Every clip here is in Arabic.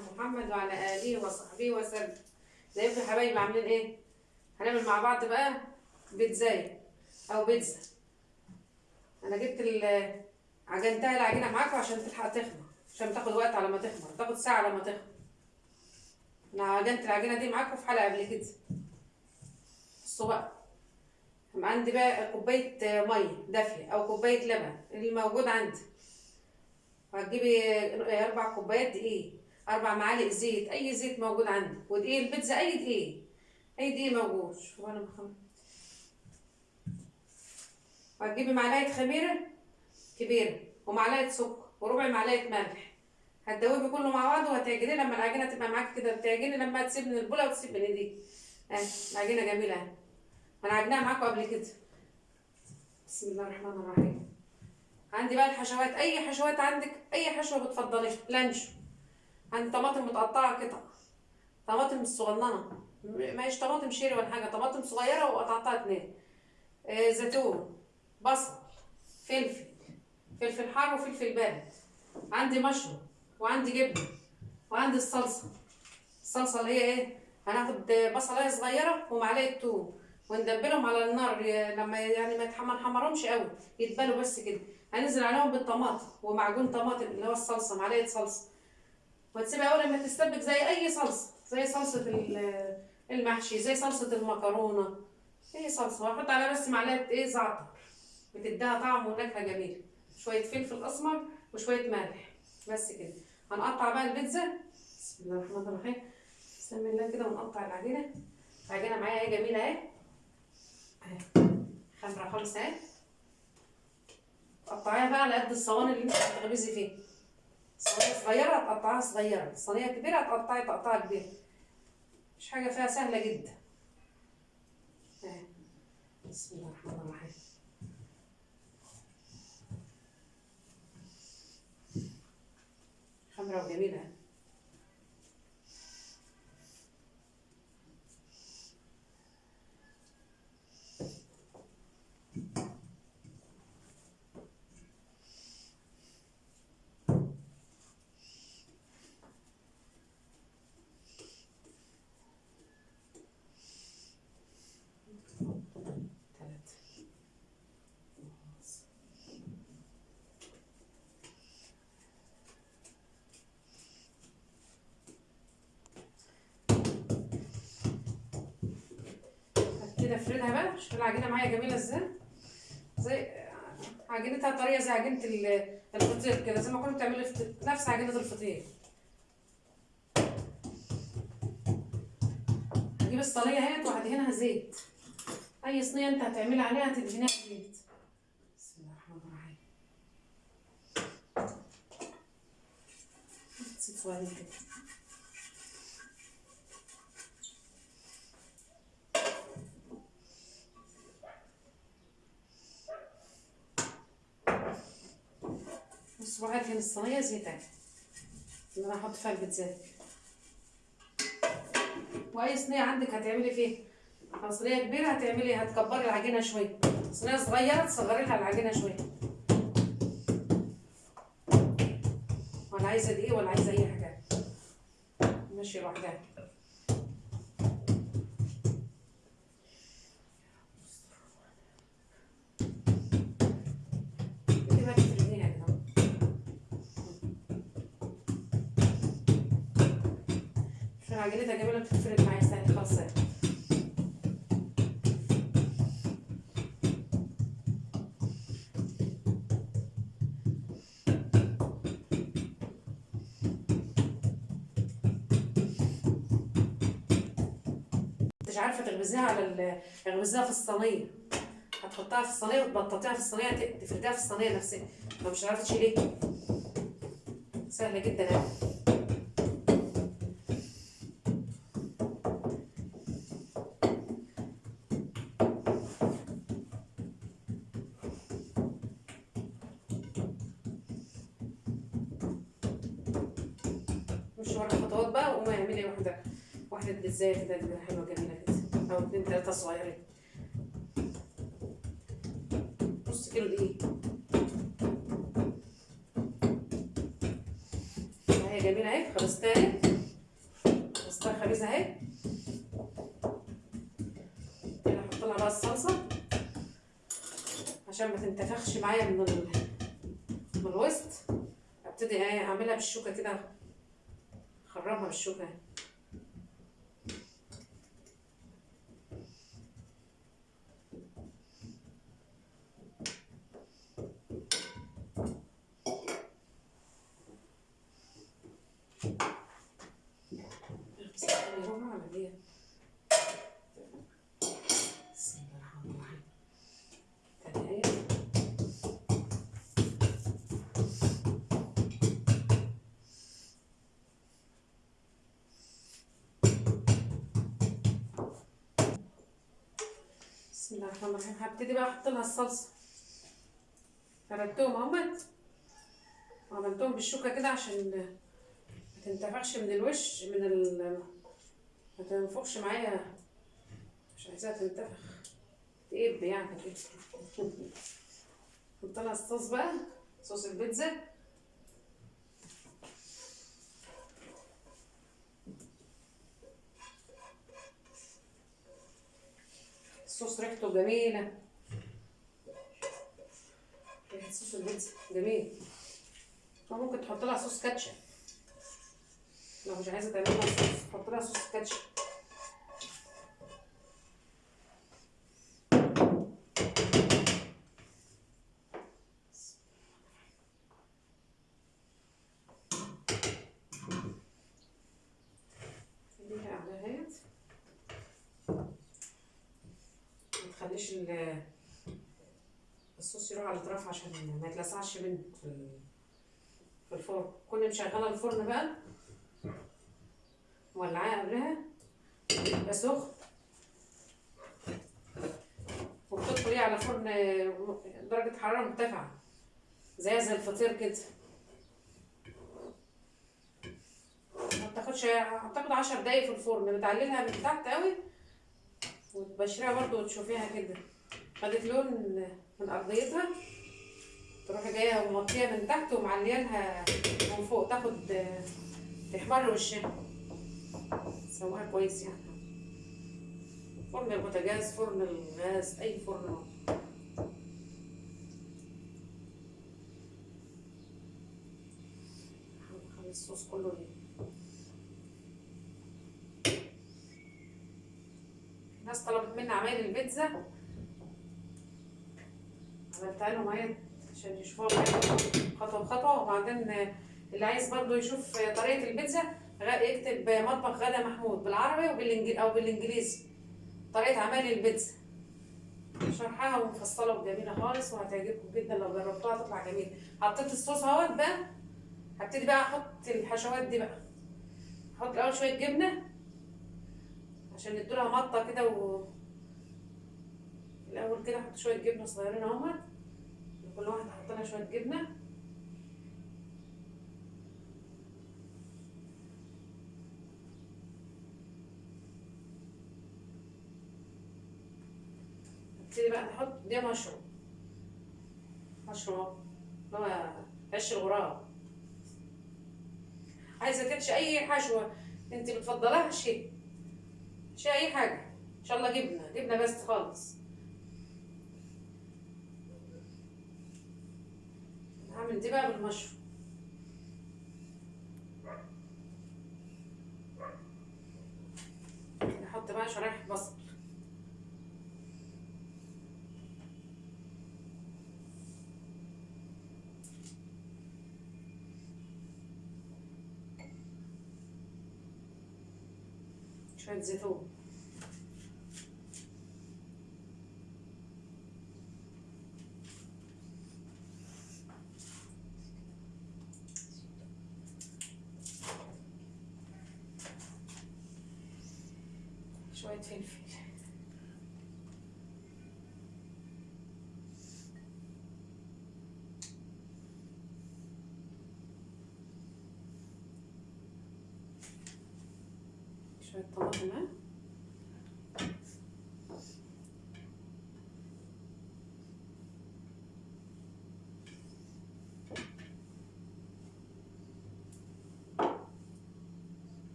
محمد وعلى آله وصحبه وسلم. ازيكم يا حبايبي عاملين إيه؟ هنعمل مع بعض بقى بيتزاي أو بيتزا. أنا جبت عجنتها العجينة معاكم عشان تلحق تخمر عشان تاخد وقت على ما تخمر تاخد ساعة على ما تخمر. أنا عجنت العجينة دي معاكم في حلقة قبل كده. بصوا بقى. عندي بقى كوباية مية دافية أو كوباية لبن اللي موجود عندي. وهتجيبي أربع كوبايات دقيق. أربع معالق زيت أي زيت موجود عندك. ودقيق البيتزا أي دقيق. أي دقيق موجود. شوف أنا بخمر وهتجيبي معلقة خميرة كبيرة ومعلقة سكر وربع معلقة ملح. هتدوبي كله مع بعض وهتعجنيه. لما العجينة تبقى معاكي كده بتعجني. لما تسيب من البولة وتسيب من ايديك اهي العجينة جميلة أهي. أنا عجناها معاكم قبل كده. بسم الله الرحمن الرحيم. عندي بقى الحشوات. أي حشوات عندك أي حشوة بتفضليها؟ لانشو عندي طماطم متقطعة قطع. طماطم صغننة. ما هيش طماطم شيري ولا حاجة طماطم صغيرة وقطعتها اتنين. آه زيتون بصل فلفل فلفل حار وفلفل بارد. عندي مشروم وعندي جبنة وعندي الصلصة. الصلصة اللي هي إيه؟ هناخد بصلايه صغيرة ومعلقة توم وندبلهم على النار لما يعني ما نحمرهمش قوي يتبلوا بس كده. هننزل عليهم بالطماطم ومعجون طماطم اللي هو الصلصة معلقة صلصة. وتسيبها أول لما تستبك زي أي صلصة زي صلصة المحشي زي صلصة المكرونة أي صلصة. وأحط عليها بس معلقة إيه؟ زعتر. بتديها طعم ونكهة جميلة. شوية فلفل أسمر وشوية ملح. بس كده. هنقطع بقى البيتزا. بسم الله الرحمن الرحيم. بسم الله كده ونقطع العجينة. العجينة معايا اهي جميلة أهي. خمرة خالص أهي. تقطعيها بقى على قد الصواني اللي أنت هتخبزي فيها. صينية صغيرة هتقطعها صغيرة، صينية كبيرة هتقطعي تقطعها كبيرة. مش حاجة فيها سهلة جدا. بسم الله الرحمن الرحيم. خمرة وجميلة. كده افردها بقى. شوف العجينة معايا جميلة إزاي. زي عجينتها طرية زي عجينة الفطير كده زي ما كنت بتعملي نفس عجينة الفطير. هجيب الصينية اهيت وهدهنها زيت. أي صينية أنت هتعملي عليها هتدهنيها زيت بسم الله الرحمن الرحيم. بقى هنا الصينية زيت اهي اللي أنا هحط فيها البيتزا. وأي صينية عندك هتعملي فيها؟ صينية كبيرة هتعملي هتكبري العجينة شوية. صينية صغيرة تصغري لها العجينة شوية. ولا عايزة دقيق ولا عايزة أي حاجة. ماشي لوحدها. عجينتها جميله بتتفرد معايا خالص مش عارفة تخبزيها على في الصينية. هتحطها في الصينية وتبططيها في الصينية تفرديها في الصينية نفسها. لو مش عارفة تشيليها. سهلة جدا اهي بيتزاية كده كده حلوة جميلة كده أو اتنين تلاتة صغيرين. نص كيلو دقيق. جميلة اهي خلصتها اهي خلصتها خبيزة اهي كده أحط لها بقى الصلصة عشان ما تنتفخش معايا من ال... من الوسط. أبتدي إيه أعملها بالشوكة كده. أخرمها بالشوكة. اهي بسم الله الرحمن الرحيم. هبتدي بقى أحط لها الصلصة. فردتهم اهمت وعملتهم بالشوكة كده عشان ما تنتفخش من الوش من ال ما تنفخش معايا. مش عايزاها تنتفخ. تقب يعني. كده حط لها الصوص بقى. صوص البيتزا. الصوص ريحته جميلة. ريحة صوص البيتزا جميل. ممكن تحط لها صوص كاتشب. لو مش عايزة تعمل لها صوص حط لها صوص كاتشب خليها على هيت ما تخليش ال- الصوص يروح على الاطراف عشان ما يتلسعش منه في الفرن كل مشغله الفرن بقى مولعاه قبلها. يبقى سخن. وبتدخليه على فرن درجة حرارة مرتفعة. زي زي الفطير كده. ما بتاخدش اعتقد عشر دقايق في الفرن. بتعللها من تحت قوي وتبشريها برضو وتشوفيها كده. خدت لون من أرضيتها. تروحي جاية ومغطيها من تحت ومعليانها من فوق. تاخد تحمر وشها. سواها كويس يعني. فرن البوتاجاز فرن الغاز أي فرن. هنخلي الصوص كله ليه؟ ناس طلبت مني عمايل البيتزا. عملتها لهم أهي عشان يشوفوها خطوة بخطوة وبعدين اللي عايز برضو يشوف طريقة البيتزا يكتب مطبخ غدا محمود بالعربي وبالانجليزي أو بالإنجليزي. طريقة عمل البيتزا. شرحها ومفصلة وجميلة خالص وهتعجبكم جدا. لو جربتوها هتطلع جميله حطيت الصوص أهوت بقى. هبتدي بقى أحط الحشوات دي بقى. أحط الأول شوية جبنة عشان يدولها مطة كده و الأول كده أحط شوية جبنة صغيرين أهوت. كل واحدة أحط لها شوية جبنة. ابتدي بقى نحط دي مشروم اهو اللي هو عيش الغراب. عايزة تحشي أي حشوة أنت بتفضلها شيء. شيء أي حاجة. إن شاء الله جبنة. جبنة بس خالص. هعمل دي بقى بالمشروم نحط بقى شرايح بصل. شوية زيتون شوية فلفل شوية طماطم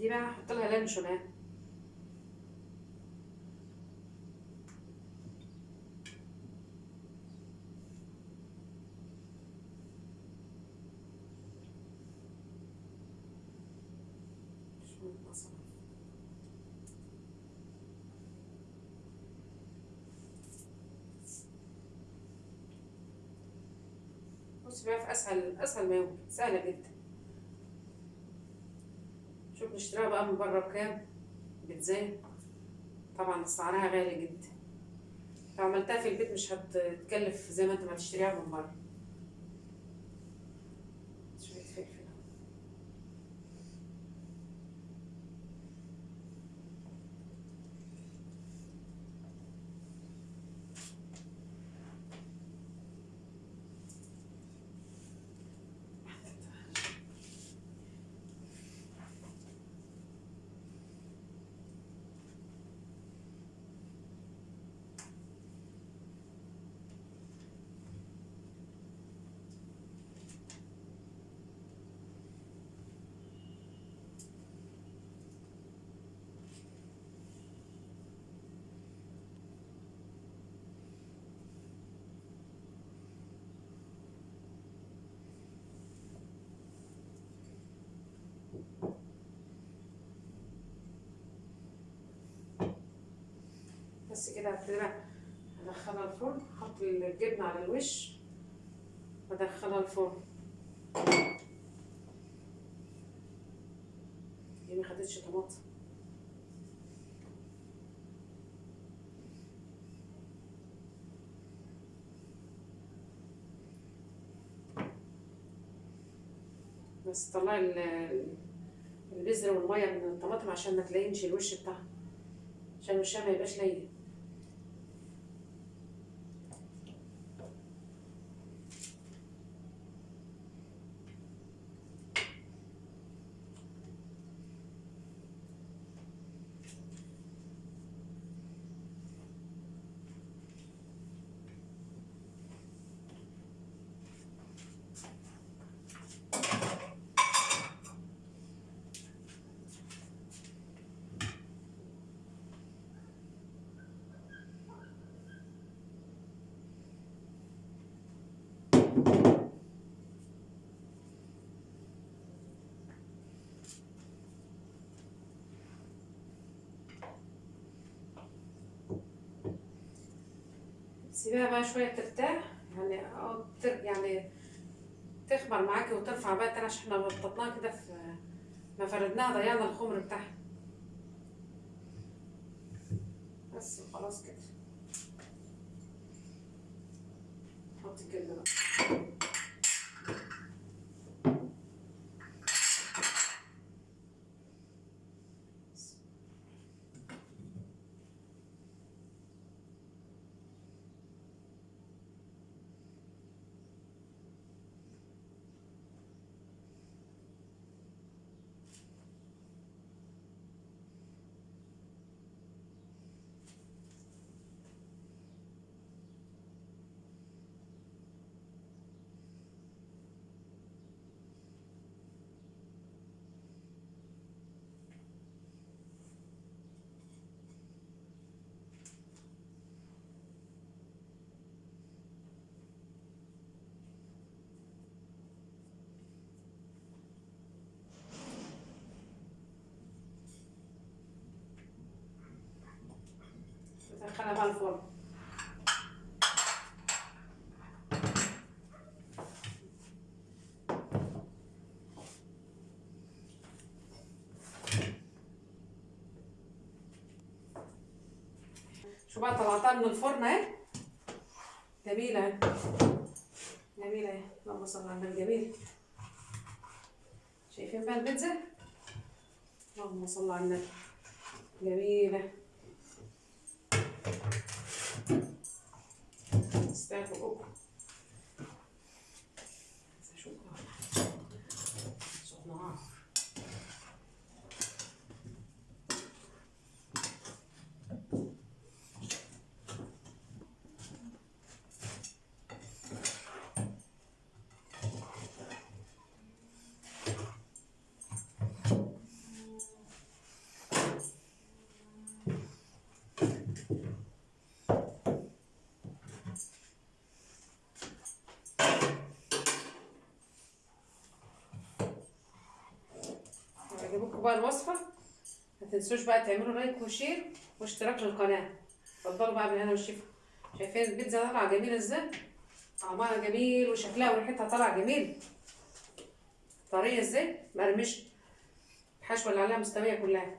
دي بقى هحط لها لانشون اهي شوية بصل بصي بقى في أسهل أسهل ما يمكن سهلة جدا. شوف نشتريها بقى من بره بكام؟ بتزين طبعا سعرها غالي جدا. لو عملتها في البيت مش هتكلف زي ما انت ما تشتريها من بره شوية فلفل بس كده هبتدي أدخلها الفرن أحط الجبنة على الوش وادخلها الفرن. دي ما خدتش طماطم. بس طلعي ال- البذر والمية من الطماطم عشان ما تلاقينش الوش بتاعها عشان وشها ما يبقاش لين. سيبيها بقى شوية ترتاح. يعني تر يعني تخمر معاكي وترفع بقى عشان إحنا بططناها كده في ما فردناها ضيعنا الخمر بتاعها. بس خلاص كده. حطي الجبنة بقى. ندخلها الفرن شو بقى طلعتها من الفرن اهي؟ جميلة. اهي جميلة اهي. اللهم صل على النبي. جميلة شايفين بقى البيتزا؟ اللهم صل على النبي. جميلة. 在做。عجبتكم بقى الوصفه ما تنسوش بقى تعملوا like و share واشتراك للقناة. اتفضلوا بقى بالهنا والشفا. شايفين البيتزا طالعة جميلة إزاي؟ طعمها جميل وشكلها وريحتها طالعة جميل. طرية إزاي؟ مرمشه الحشوه اللي عليها مستوية كلها.